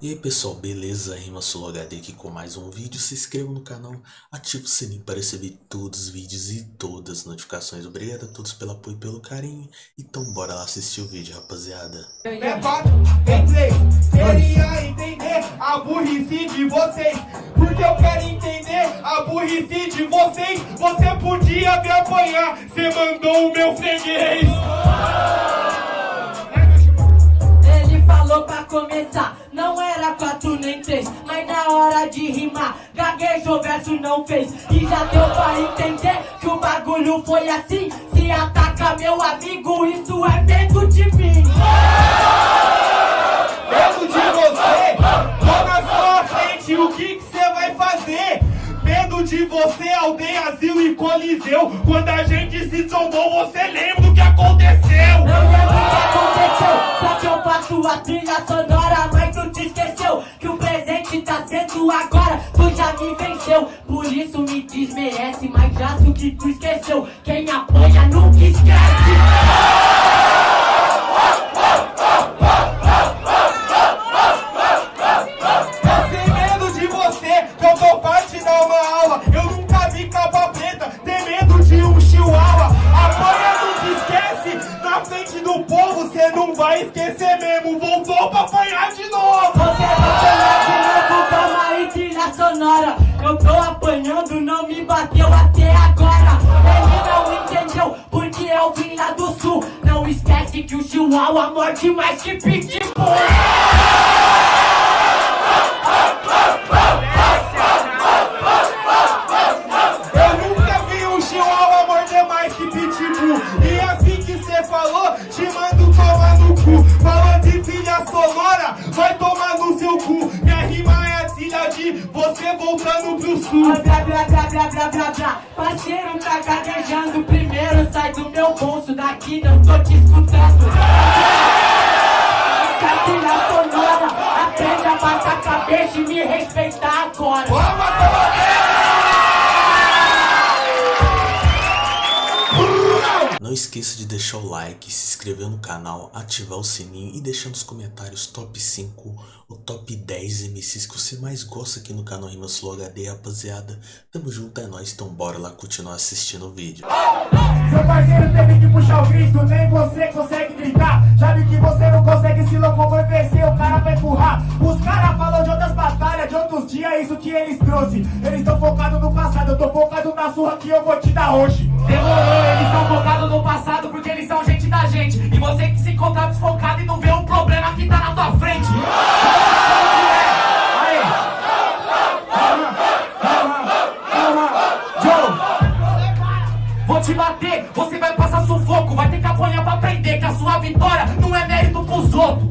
E aí pessoal, beleza? Rima Solo HD aqui com mais um vídeo. Se inscreva no canal, ative o sininho para receber todos os vídeos e todas as notificações. Obrigado a todos pelo apoio e pelo carinho. Então bora lá assistir o vídeo, rapaziada. É quatro, tem três. Queria entender a burrice de vocês. Porque eu quero entender a burrice de vocês. Você podia me apanhar, você mandou o meu freguês. Ele falou pra começar, não era quatro nem três, mas na hora de rimar, gaguejou, verso não fez. E já deu pra entender que o bagulho foi assim. Se ataca meu amigo, isso é medo de mim. Por isso me desmerece, mas já sei o que tu esqueceu. Quem apanha nunca esquece. Eu sem medo de você, que eu tô parte dar uma aula. Eu nunca vi capa preta, tem medo de um chihuahua. Apanha nunca esquece, na frente do povo, cê não vai esquecer mesmo. Voltou pra apanhar de novo. Você não chama de novo, calma aí, trilha sonora. Eu tô apanhando, não me bateu até agora. Ele não entendeu, porque eu vim lá do sul. Não esquece que o chihuahua morde mais que pitbull. Meu bolso, daqui não tô te escutando. Essa trilha sonora, aprende a baixar a cabeça e me respeitar agora. Não esqueça de deixar o like, se inscrever no canal, ativar o sininho e deixar nos comentários top 5 ou top 10 MCs que você mais gosta aqui no canal Rima Slow HD, rapaziada. Tamo junto, é nóis, então bora lá continuar assistindo o vídeo. Seu parceiro teve que puxar o grito, nem você consegue gritar. Já vi que você não consegue se locomover, o cara vai empurrar. Os caras falam de outras batalhas, de outros dias, isso que eles trouxe. Eles estão focados no passado, eu tô focado na surra que eu vou te dar hoje. Demorou, eles estão focados no passado porque eles são gente da gente. E você que se encontra desfocado e não vê o problema que tá na tua frente. Te bater, você vai passar sufoco. Vai ter que apanhar pra aprender que a sua vitória não é mérito pros outros.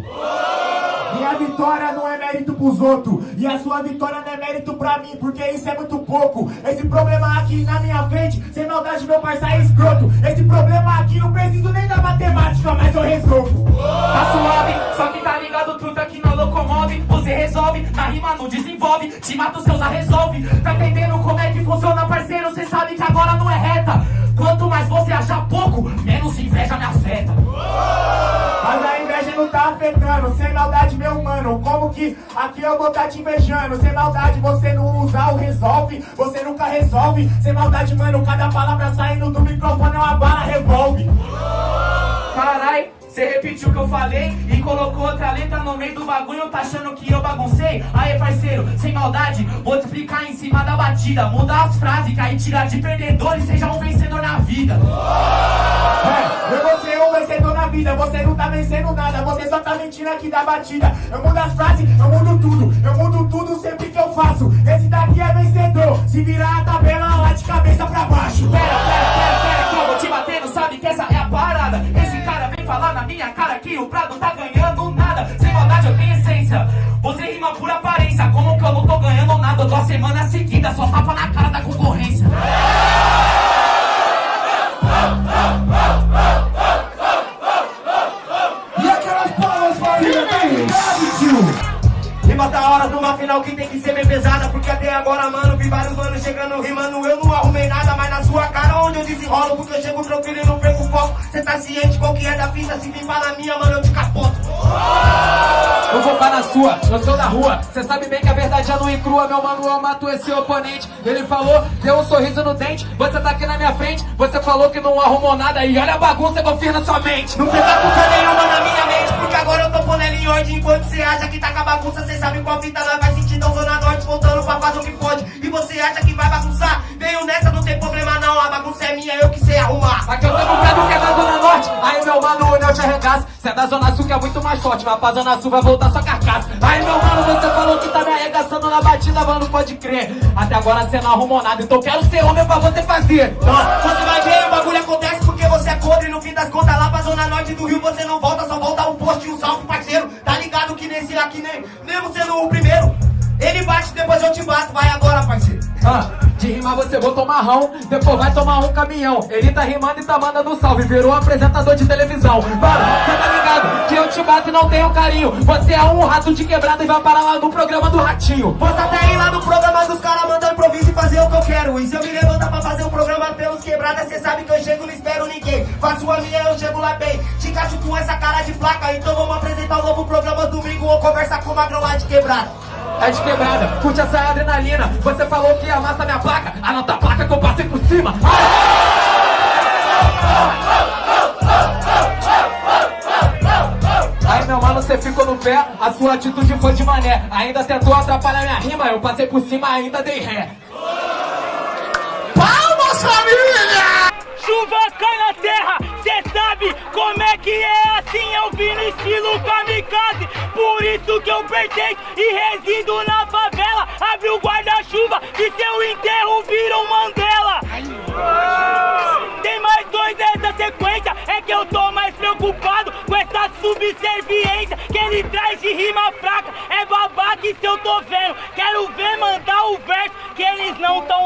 Minha vitória não é mérito pros outros E a sua vitória não é mérito pra mim Porque isso é muito pouco Esse problema aqui na minha frente Sem maldade meu parceiro é escroto Esse problema aqui não preciso nem da matemática Mas eu resolvo Tá suave, só que tá ligado, truta que não locomove. Você resolve, na rima não desenvolve. Te mata os seus, a resolve. Tá entendendo como é que funciona, parceiro? Cê sabe que agora não Sem maldade meu mano Como que aqui eu vou tá te invejando Sem maldade você não usa o resolve Você nunca resolve Sem maldade mano Cada palavra saindo do microfone é uma bala revolve Carai, você repetiu o que eu falei e colocou outra letra no meio do bagulho, tá achando que eu baguncei? Aê, parceiro, sem maldade, vou te explicar em cima da batida. Muda as frases, que aí tira de perdedor e seja um vencedor na vida. É, eu vou ser vida Você não tá vencendo nada Você só tá mentindo aqui da batida Eu mudo as frases, eu mudo tudo Eu mudo tudo sempre que eu faço Esse daqui é vencedor Se virar a tabela lá de cabeça pra baixo Pera, pera, pera, pera, que eu vou te batendo, sabe que essa é a parada. Esse cara vem falar na minha cara que o Prado tá ganhando nada. Sem maldade eu tenho essência. Você rima por aparência, como que eu não tô ganhando nada? Eu tô a semana seguida, só tapa na cara da concorrência. Final que tem que ser bem pesada Porque até agora, mano, vi vários manos chegando rimando. Eu não arrumei nada, mas na sua cara onde eu desenrolo Porque eu chego tranquilo e não perco o foco. Cê tá ciente qual que é da fita Se vir na minha, mano, eu te capoto Eu vou pá na sua, eu sou da rua. Cê sabe bem que a verdade é nua e crua. Meu mano, eu mato esse oponente. Ele falou, deu um sorriso no dente. Você tá aqui na minha frente. Você falou que não arrumou nada. E olha a bagunça que eu fiz na sua mente. Não tem bagunça nenhuma na minha mente Porque agora eu tô pondo ordem Enquanto cê acha que tá com a bagunça Cê sabe qual fita nós vai sentir Então Zona Norte voltando pra fazer o que pode E você acha que vai bagunçar Venho nessa, não tem problema não A bagunça é minha, eu que sei arrumar Aqui eu tenho eu te arregaço. Cê é da Zona Sul que é muito mais forte. Mas pra Zona Sul vai voltar sua carcaça. Aí meu mano, você falou que tá me arregaçando na batida, mano, pode crer. Até agora cê não arrumou nada. Então quero ser homem pra você fazer. Ó, Você vai ver, o bagulho acontece porque você é podre No fim das contas, lá pra zona norte do Rio Você não volta, só volta um post e um salve, parceiro Tá ligado que nesse aqui, nem, mesmo sendo o primeiro Ele bate, depois eu te bato, vai agora, parceiro Ah, de rimar você botou marrão, depois vai tomar um caminhão. Ele tá rimando e tá mandando salve, virou apresentador de televisão. Mano, cê tá ligado que eu te bato e não tenho carinho. Você é um rato de quebrada e vai parar lá no programa do Ratinho. Posso até ir lá no programa dos caras mandando improviso e fazer o que eu quero E se eu me levantar pra fazer um programa pelos quebradas Cê sabe que eu chego, não espero ninguém Faço a minha, eu chego lá bem Te encaixo com essa cara de placa Então vamos apresentar o novo programa domingo Ou conversar com o magrão lá de quebrada É de quebrada, curte essa adrenalina. Você falou que ia amassar minha placa, anota a placa que eu passei por cima. Aí meu mano, você ficou no pé, a sua atitude foi de mané. Ainda tentou atrapalhar minha rima, eu passei por cima, ainda dei ré. Palmas, família! Chuva cai na terra, cê sabe como é que é assim? Eu vim no estilo kamikaze. Por isso que eu pertenço e resido na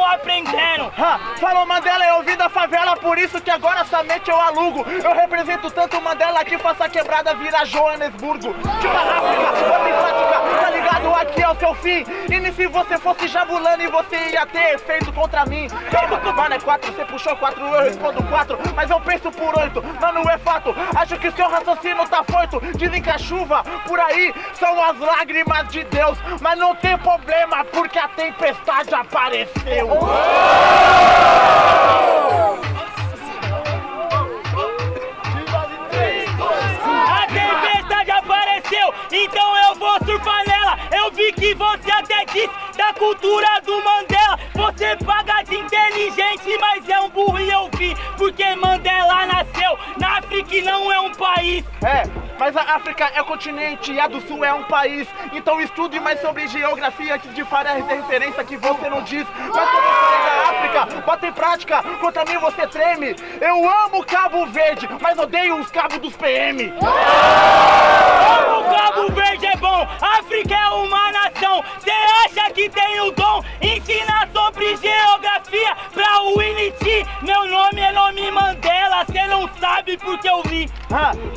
eles não tão aprendendo Ha, falou Mandela, eu vim da favela, por isso que agora somente eu alugo. Eu represento tanto Mandela que faça quebrada virar Joanesburgo. África, Aqui é o seu fim. E se você fosse jabulando e você ia ter efeito contra mim. Calma, mano, é quatro, você puxou quatro, eu respondo quatro, mas eu penso por oito. Mano, é fato, acho que seu raciocínio tá foito. Dizem que a chuva por aí são as lágrimas de Deus, mas não tem problema porque a tempestade apareceu. A Que você até disse da cultura do Mandela. Você paga de inteligente, mas é um burro e eu vi. Porque Mandela nasceu na África e não é um país. É, mas a África é continente e a do Sul é um país. Então estude mais sobre geografia antes de a referência que você não diz. Mas quando falei da África, bota em prática, contra mim você treme. Eu amo Cabo Verde, mas odeio os cabos dos PM.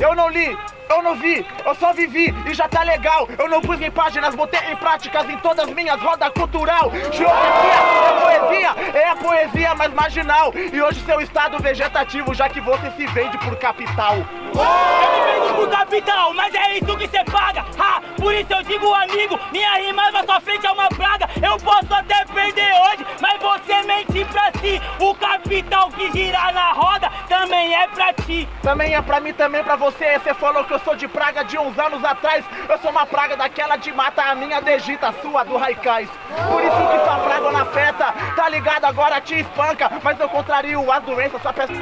Eu não li, eu não vi, eu só vivi e já tá legal. Eu não pus em páginas, botei em práticas em todas minhas rodas cultural. Geografia mais marginal. E hoje seu estado vegetativo, já que você se vende por capital. Eu me vendo pro capital, mas é isso que cê paga. Ha, por isso eu digo, amigo, minha rima na sua frente é uma praga. Eu posso até perder hoje, mas você mente pra si. O capital que gira na roda também é pra ti. Também é pra mim, também pra você. Você falou que eu sou de praga de uns anos atrás. Eu sou uma praga daquela de mata, a minha degita, a sua do Raikais. Por isso que sua praga na festa, tá ligado? Agora te espanca. Mas eu contrario as doenças, só peço.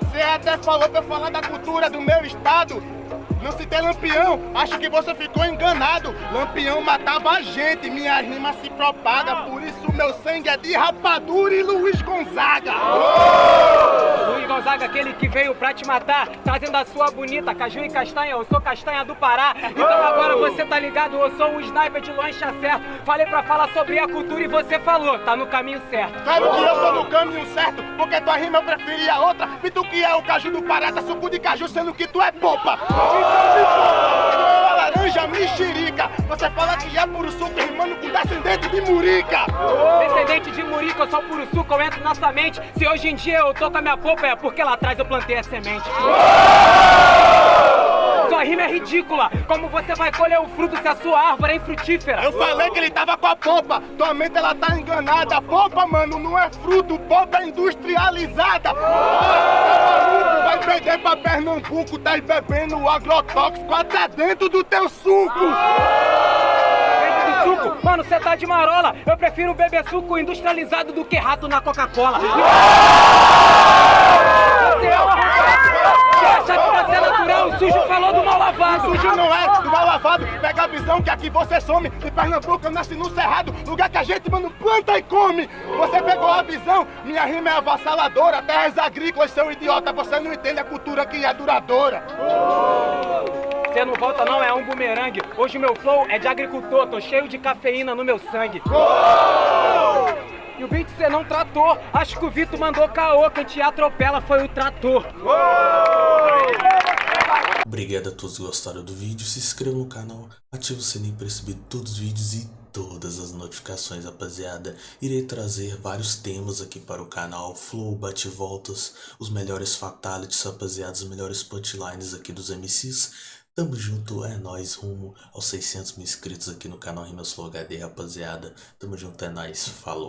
Você até falou pra eu falar da cultura do meu estado. Não citei Lampião, acho que você ficou enganado. Lampião matava a gente, minha rima se propaga. Por isso meu sangue é de rapadura e Luiz Gonzaga. Luiz Gonzaga, aquele que veio pra te matar, trazendo a sua bonita caju e castanha. Eu sou castanha do Pará. Então agora você tá ligado, eu sou um sniper de longe certo. Falei pra falar sobre a cultura e você falou, tá no caminho certo. Claro que eu tô no caminho certo, porque tua rima eu preferi a outra. E tu que é o caju do Pará, tá suco de caju, sendo que tu é popa. Então é laranja mexerica. Você fala que é puro suco rimando com descendente de murica. Descendente de Murica, eu sou puro suco, eu entro na sua mente. Se hoje em dia eu tô com a minha polpa, é porque lá atrás eu plantei a semente. Sua rima é ridícula. Como você vai colher o fruto se a sua árvore é infrutífera? Eu falei que ele tava com a polpa, tua mente ela tá enganada. Polpa, mano, não é fruto, polpa é industrializada. Ah, Vai perder pra Pernambuco, tá bebendo agrotóxico até dentro do teu suco. Dentro do suco? Mano, você tá de marola. Eu prefiro beber suco industrializado do que rato na Coca-Cola. Você é um arrombado. Acha que ser natural, o sujo falou do mal lavado. Sujo não é, do mal lavado, pega a visão que aqui você some. De Pernambuco eu nasci no Cerrado, lugar que a gente, mano, planta e come. Você pegou a visão, minha rima é avassaladora. Terras agrícolas, seu idiota, você não entende a cultura que é duradoura. Você não volta não, é um bumerangue. Hoje o meu flow é de agricultor, tô cheio de cafeína no meu sangue. E o beat você não tratou. Acho que o Vitor mandou caô, quem te atropela foi o trator. Obrigado a todos que gostaram do vídeo, se inscreva no canal, ative o sininho para receber todos os vídeos e todas as notificações, rapaziada. Irei trazer vários temas aqui para o canal, flow, bate-voltas, os melhores fatalities, rapaziada, os melhores punchlines aqui dos MCs. Tamo junto, é nóis, rumo aos 600 mil inscritos aqui no canal Rimas Flow HD, rapaziada. Tamo junto, é nóis, falou.